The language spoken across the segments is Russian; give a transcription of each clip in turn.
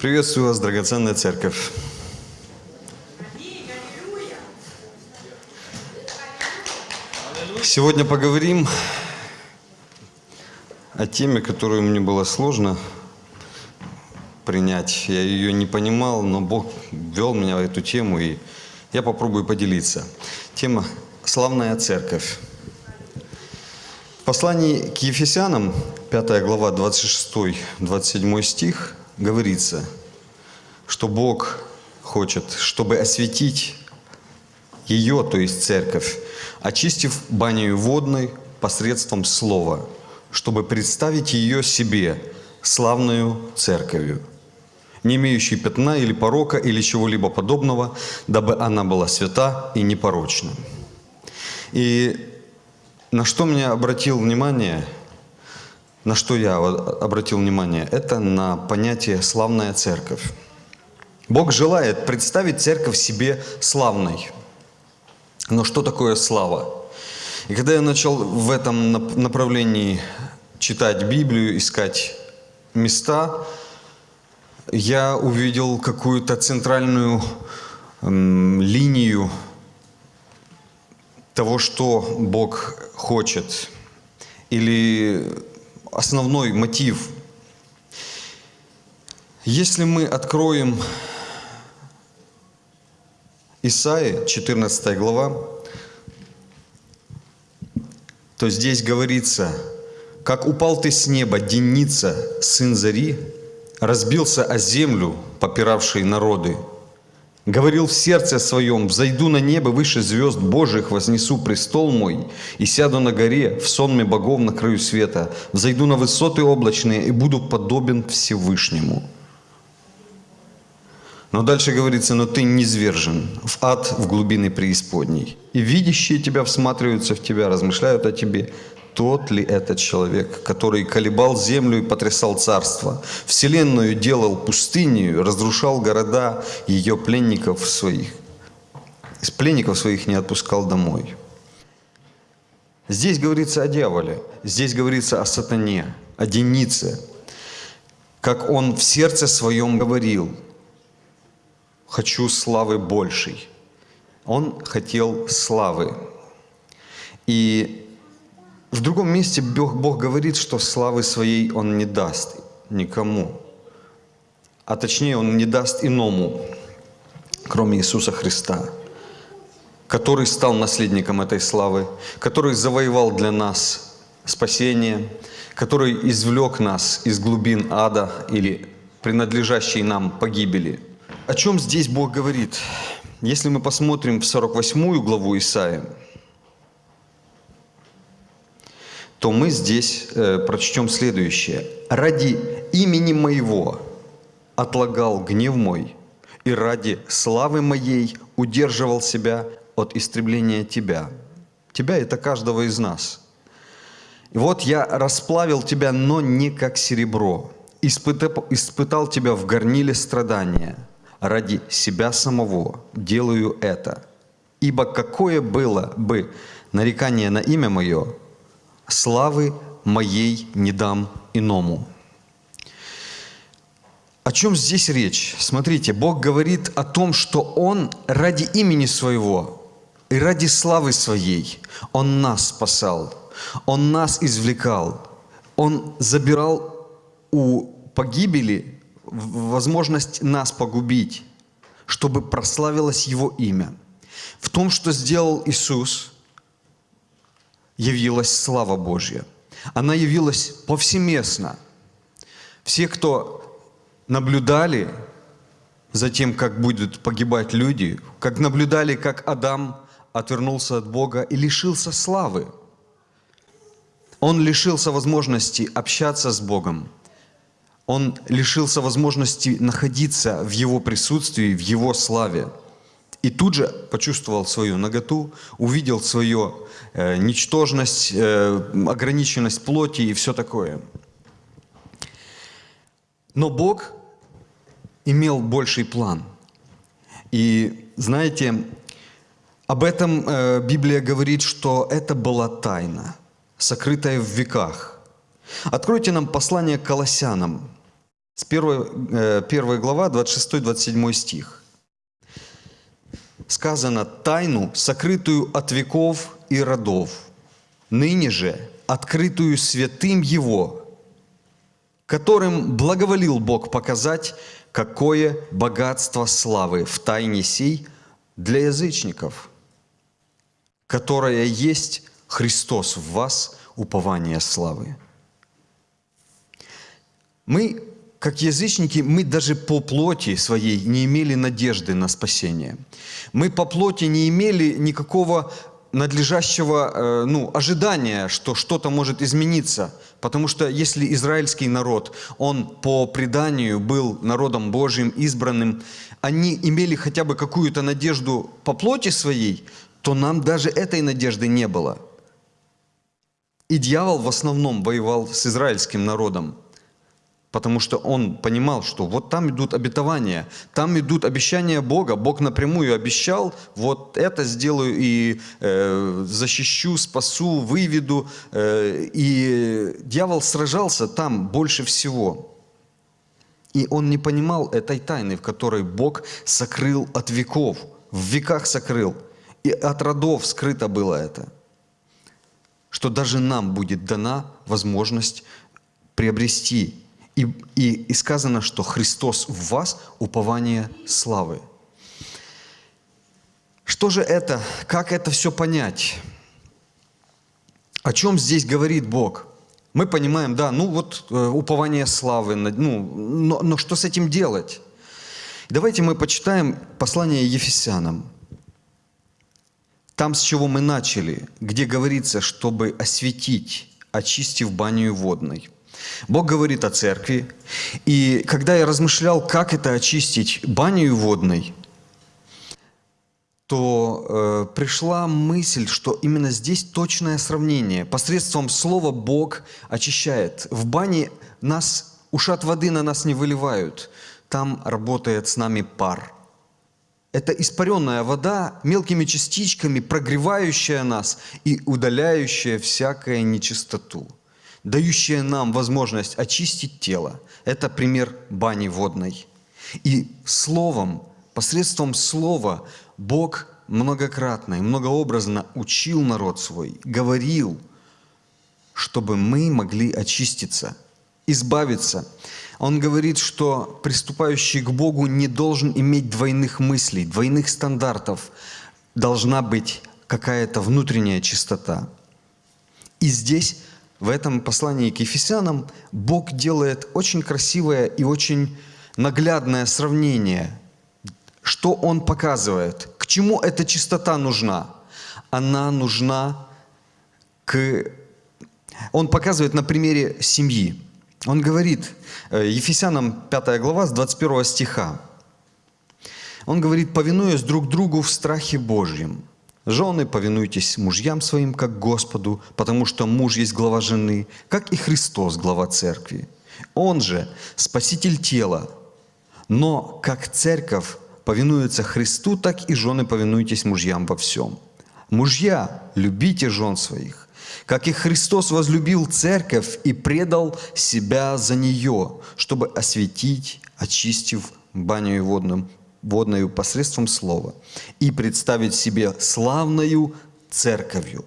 Приветствую вас, драгоценная церковь. Сегодня поговорим о теме, которую мне было сложно принять. Я ее не понимал, но Бог вел меня в эту тему, и я попробую поделиться. Тема «Славная церковь». В послании к Ефесянам, 5 глава, 26-27 стих, говорится, что Бог хочет, чтобы осветить ее, то есть церковь, очистив баню водной посредством слова, чтобы представить ее себе славную церковью, не имеющей пятна или порока или чего-либо подобного, дабы она была свята и непорочна. И на что мне обратил внимание, на что я обратил внимание, это на понятие «славная церковь». Бог желает представить церковь себе славной. Но что такое слава? И когда я начал в этом направлении читать Библию, искать места, я увидел какую-то центральную линию того, что Бог хочет, или основной мотив. Если мы откроем Исаия, 14 глава, то здесь говорится, «Как упал ты с неба, денница, сын зари, разбился о землю, попиравший народы, Говорил в сердце своем, «Взойду на небо выше звезд Божьих, вознесу престол мой, и сяду на горе, в сонме богов на краю света, взойду на высоты облачные и буду подобен Всевышнему». Но дальше говорится, «Но ты низвержен в ад, в глубины преисподней, и видящие тебя всматриваются в тебя, размышляют о тебе, тот ли этот человек, который колебал землю и потрясал царство, вселенную делал пустынью, разрушал города ее пленников своих, из пленников своих не отпускал домой. Здесь говорится о дьяволе, здесь говорится о сатане, о денице, как он в сердце своем говорил, «Хочу славы большей». Он хотел славы. И в другом месте Бог, Бог говорит, что славы своей Он не даст никому. А точнее, Он не даст иному, кроме Иисуса Христа, который стал наследником этой славы, который завоевал для нас спасение, который извлек нас из глубин ада или принадлежащей нам погибели. О чем здесь Бог говорит? Если мы посмотрим в 48 главу Исаия, то мы здесь э, прочтем следующее. «Ради имени моего отлагал гнев мой, и ради славы моей удерживал себя от истребления тебя». Тебя – это каждого из нас. И вот я расплавил тебя, но не как серебро, испытал, испытал тебя в горниле страдания. Ради себя самого делаю это. Ибо какое было бы нарекание на имя мое, славы моей не дам иному». О чем здесь речь? Смотрите, Бог говорит о том, что Он ради имени Своего и ради славы Своей, Он нас спасал, Он нас извлекал, Он забирал у погибели возможность нас погубить, чтобы прославилось Его имя. В том, что сделал Иисус – явилась слава Божья. Она явилась повсеместно. Все, кто наблюдали за тем, как будут погибать люди, как наблюдали, как Адам отвернулся от Бога и лишился славы. Он лишился возможности общаться с Богом. Он лишился возможности находиться в Его присутствии, в Его славе. И тут же почувствовал свою наготу, увидел свою э, ничтожность, э, ограниченность плоти и все такое. Но Бог имел больший план. И знаете, об этом э, Библия говорит, что это была тайна, сокрытая в веках. Откройте нам послание к Колоссянам, С 1, 1 глава, 26-27 стих. Сказано, «Тайну, сокрытую от веков и родов, ныне же открытую святым Его, которым благоволил Бог показать, какое богатство славы в тайне сей для язычников, которая есть Христос в вас, упование славы. Мы, как язычники, мы даже по плоти своей не имели надежды на спасение. Мы по плоти не имели никакого надлежащего э, ну, ожидания, что что-то может измениться. Потому что если израильский народ, он по преданию был народом Божьим, избранным, они имели хотя бы какую-то надежду по плоти своей, то нам даже этой надежды не было. И дьявол в основном воевал с израильским народом. Потому что он понимал, что вот там идут обетования, там идут обещания Бога. Бог напрямую обещал, вот это сделаю и э, защищу, спасу, выведу. Э, и дьявол сражался там больше всего. И он не понимал этой тайны, в которой Бог сокрыл от веков, в веках сокрыл. И от родов скрыто было это. Что даже нам будет дана возможность приобрести и, и, и сказано, что Христос в вас – упование славы. Что же это? Как это все понять? О чем здесь говорит Бог? Мы понимаем, да, ну вот э, упование славы, ну, но, но что с этим делать? Давайте мы почитаем послание Ефесянам. Там, с чего мы начали, где говорится, чтобы осветить, очистив баню водной – Бог говорит о церкви. И когда я размышлял, как это очистить баню водной, то э, пришла мысль, что именно здесь точное сравнение. Посредством слова Бог очищает. В бане нас, ушат воды на нас не выливают. Там работает с нами пар. Это испаренная вода мелкими частичками, прогревающая нас и удаляющая всякую нечистоту дающая нам возможность очистить тело. Это пример бани водной. И словом, посредством слова Бог многократно и многообразно учил народ свой, говорил, чтобы мы могли очиститься, избавиться. Он говорит, что приступающий к Богу не должен иметь двойных мыслей, двойных стандартов. Должна быть какая-то внутренняя чистота. И здесь в этом послании к Ефесянам Бог делает очень красивое и очень наглядное сравнение. Что Он показывает? К чему эта чистота нужна? Она нужна к... Он показывает на примере семьи. Он говорит, э, Ефесянам 5 глава с 21 стиха. Он говорит, повинуясь друг другу в страхе Божьем. Жены, повинуйтесь мужьям своим, как Господу, потому что муж есть глава жены, как и Христос, глава церкви. Он же спаситель тела. Но как церковь повинуется Христу, так и жены повинуйтесь мужьям во всем. Мужья, любите жен своих, как и Христос возлюбил церковь и предал себя за нее, чтобы осветить, очистив баню водным водную посредством слова и представить себе славною церковью.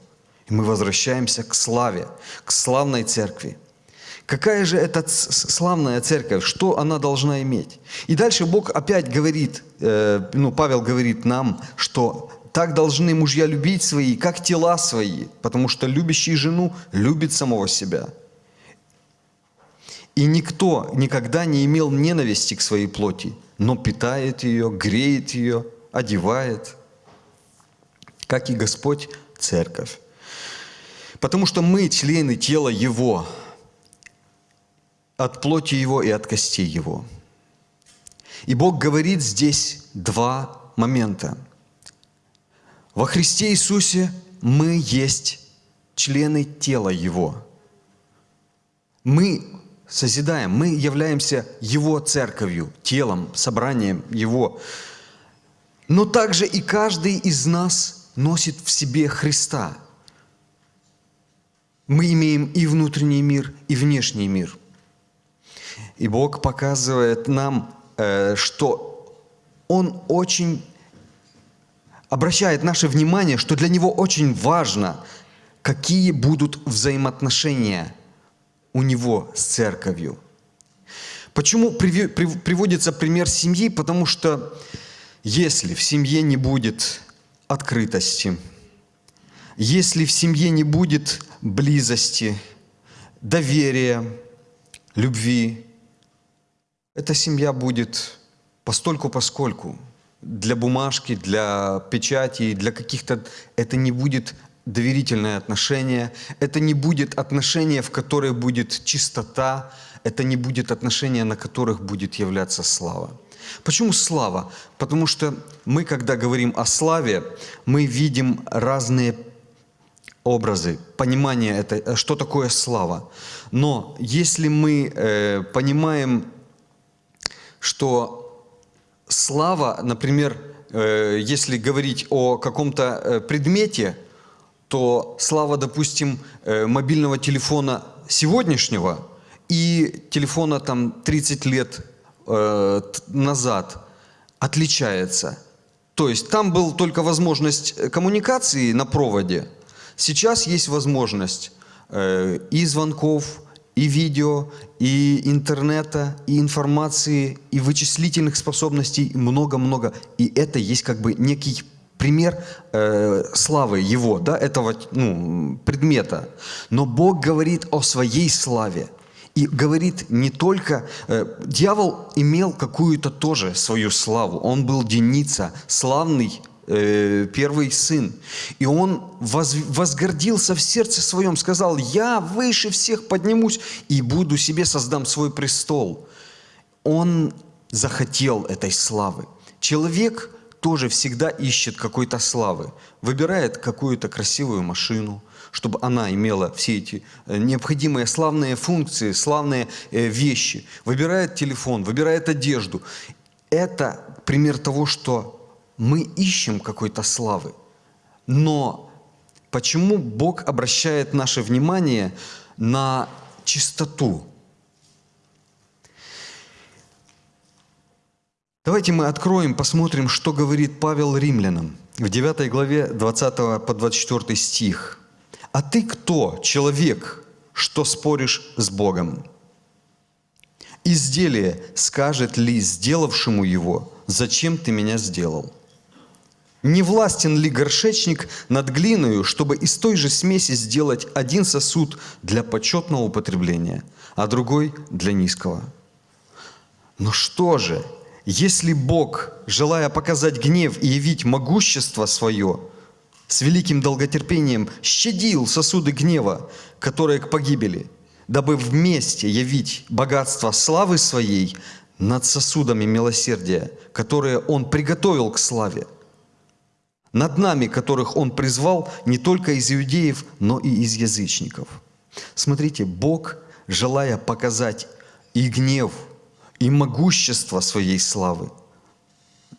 И мы возвращаемся к славе, к славной церкви. Какая же это славная церковь? Что она должна иметь? И дальше Бог опять говорит, э, ну, Павел говорит нам, что так должны мужья любить свои, как тела свои, потому что любящий жену любит самого себя. И никто никогда не имел ненависти к своей плоти, но питает ее, греет ее, одевает, как и Господь Церковь. Потому что мы члены тела Его, от плоти Его и от костей Его. И Бог говорит здесь два момента. Во Христе Иисусе мы есть члены тела Его. Мы созидаем, мы являемся Его церковью, телом, собранием Его. Но также и каждый из нас носит в себе Христа. Мы имеем и внутренний мир, и внешний мир. И Бог показывает нам, э, что Он очень обращает наше внимание, что для Него очень важно, какие будут взаимоотношения у Него с церковью. Почему приводится пример семьи? Потому что если в семье не будет открытости, если в семье не будет близости, доверия, любви, эта семья будет постольку поскольку. Для бумажки, для печати, для каких-то... Это не будет доверительное отношение, это не будет отношение, в которое будет чистота, это не будет отношения, на которых будет являться слава. Почему слава? Потому что мы, когда говорим о славе, мы видим разные образы, понимание, это, что такое слава. Но если мы э, понимаем, что слава, например, э, если говорить о каком-то э, предмете, то слава, допустим, э, мобильного телефона сегодняшнего и телефона там 30 лет э, назад отличается. То есть там была только возможность э, коммуникации на проводе. Сейчас есть возможность э, и звонков, и видео, и интернета, и информации, и вычислительных способностей, много-много. И это есть как бы некий пример э, славы его, да, этого ну, предмета. Но Бог говорит о своей славе. И говорит не только... Э, дьявол имел какую-то тоже свою славу. Он был Деница, славный э, первый сын. И он воз, возгордился в сердце своем, сказал, я выше всех поднимусь и буду себе создам свой престол. Он захотел этой славы. Человек тоже всегда ищет какой-то славы, выбирает какую-то красивую машину – чтобы она имела все эти э, необходимые славные функции, славные э, вещи. Выбирает телефон, выбирает одежду. Это пример того, что мы ищем какой-то славы. Но почему Бог обращает наше внимание на чистоту? Давайте мы откроем, посмотрим, что говорит Павел римлянам в 9 главе 20 по 24 стих. А ты кто, человек, что споришь с Богом? Изделие скажет ли сделавшему его, зачем ты меня сделал? Не властен ли горшечник над глиною, чтобы из той же смеси сделать один сосуд для почетного употребления, а другой для низкого? Но что же, если Бог, желая показать гнев и явить могущество свое, с великим долготерпением щадил сосуды гнева, которые к погибели, дабы вместе явить богатство славы своей над сосудами милосердия, которые Он приготовил к славе, над нами, которых Он призвал не только из иудеев, но и из язычников. Смотрите, Бог, желая показать и гнев, и могущество своей славы,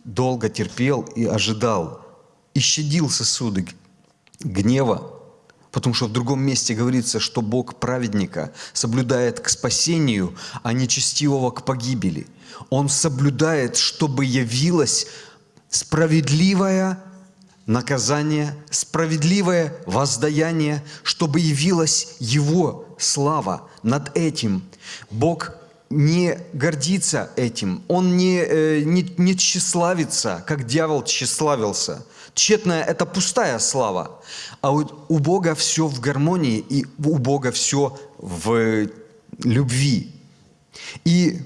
долго терпел и ожидал – и щадил сосуды гнева, потому что в другом месте говорится, что Бог праведника соблюдает к спасению, а нечестивого к погибели. Он соблюдает, чтобы явилось справедливое наказание, справедливое воздаяние, чтобы явилась Его слава над этим. Бог не гордится этим, Он не, э, не, не тщеславится, как дьявол тщеславился – Тщетная – это пустая слава. А у, у Бога все в гармонии, и у Бога все в любви. И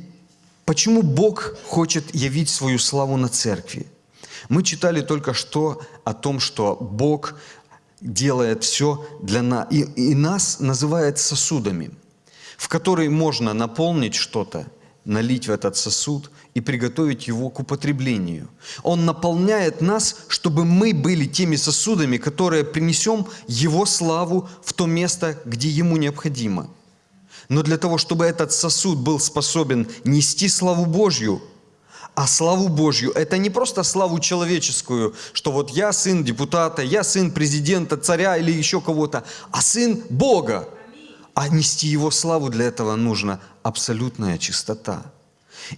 почему Бог хочет явить свою славу на церкви? Мы читали только что о том, что Бог делает все для нас, и, и нас называет сосудами, в которые можно наполнить что-то, налить в этот сосуд и приготовить его к употреблению. Он наполняет нас, чтобы мы были теми сосудами, которые принесем Его славу в то место, где Ему необходимо. Но для того, чтобы этот сосуд был способен нести славу Божью, а славу Божью – это не просто славу человеческую, что вот я сын депутата, я сын президента, царя или еще кого-то, а сын Бога. А нести Его славу для этого нужна абсолютная чистота.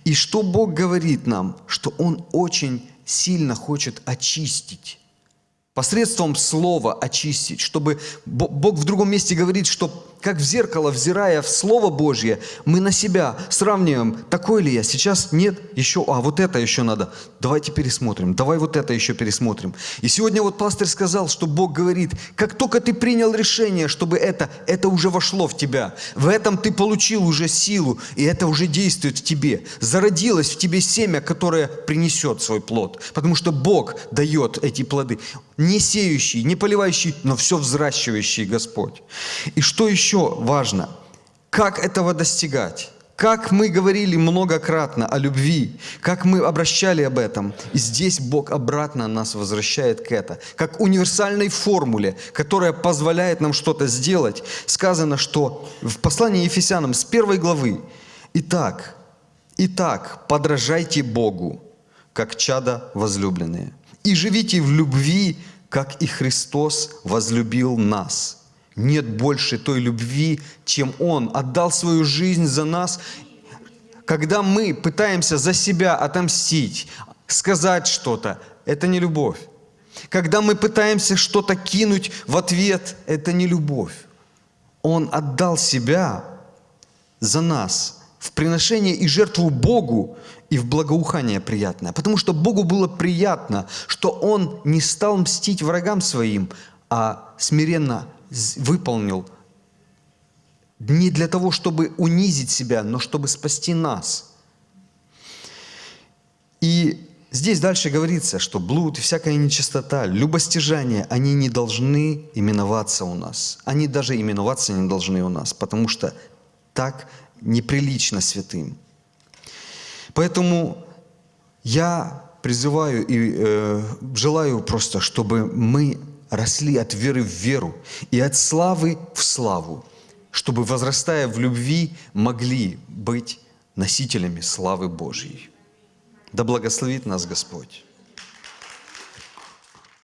И что Бог говорит нам? Что Он очень сильно хочет очистить посредством слова очистить, чтобы Бог в другом месте говорит, что как в зеркало, взирая в Слово Божье, мы на себя сравниваем, такой ли я, сейчас нет, еще, а вот это еще надо, давайте пересмотрим, давай вот это еще пересмотрим. И сегодня вот пастор сказал, что Бог говорит, как только ты принял решение, чтобы это, это уже вошло в тебя, в этом ты получил уже силу, и это уже действует в тебе, зародилось в тебе семя, которое принесет свой плод, потому что Бог дает эти плоды, не сеющий, не поливающий, но все взращивающий Господь. И что еще? Еще важно, как этого достигать? Как мы говорили многократно о любви, как мы обращали об этом. И здесь Бог обратно нас возвращает к это. Как универсальной формуле, которая позволяет нам что-то сделать. Сказано, что в послании Ефесянам с первой главы. Итак, итак, подражайте Богу, как чада возлюбленные. И живите в любви, как и Христос возлюбил нас – нет больше той любви, чем Он отдал свою жизнь за нас. Когда мы пытаемся за себя отомстить, сказать что-то, это не любовь. Когда мы пытаемся что-то кинуть в ответ, это не любовь. Он отдал себя за нас в приношение и жертву Богу и в благоухание приятное. Потому что Богу было приятно, что Он не стал мстить врагам своим, а смиренно выполнил не для того, чтобы унизить себя, но чтобы спасти нас. И здесь дальше говорится, что блуд всякая нечистота, любостяжание, они не должны именоваться у нас. Они даже именоваться не должны у нас, потому что так неприлично святым. Поэтому я призываю и э, желаю просто, чтобы мы росли от веры в веру и от славы в славу, чтобы, возрастая в любви, могли быть носителями славы Божьей. Да благословит нас Господь.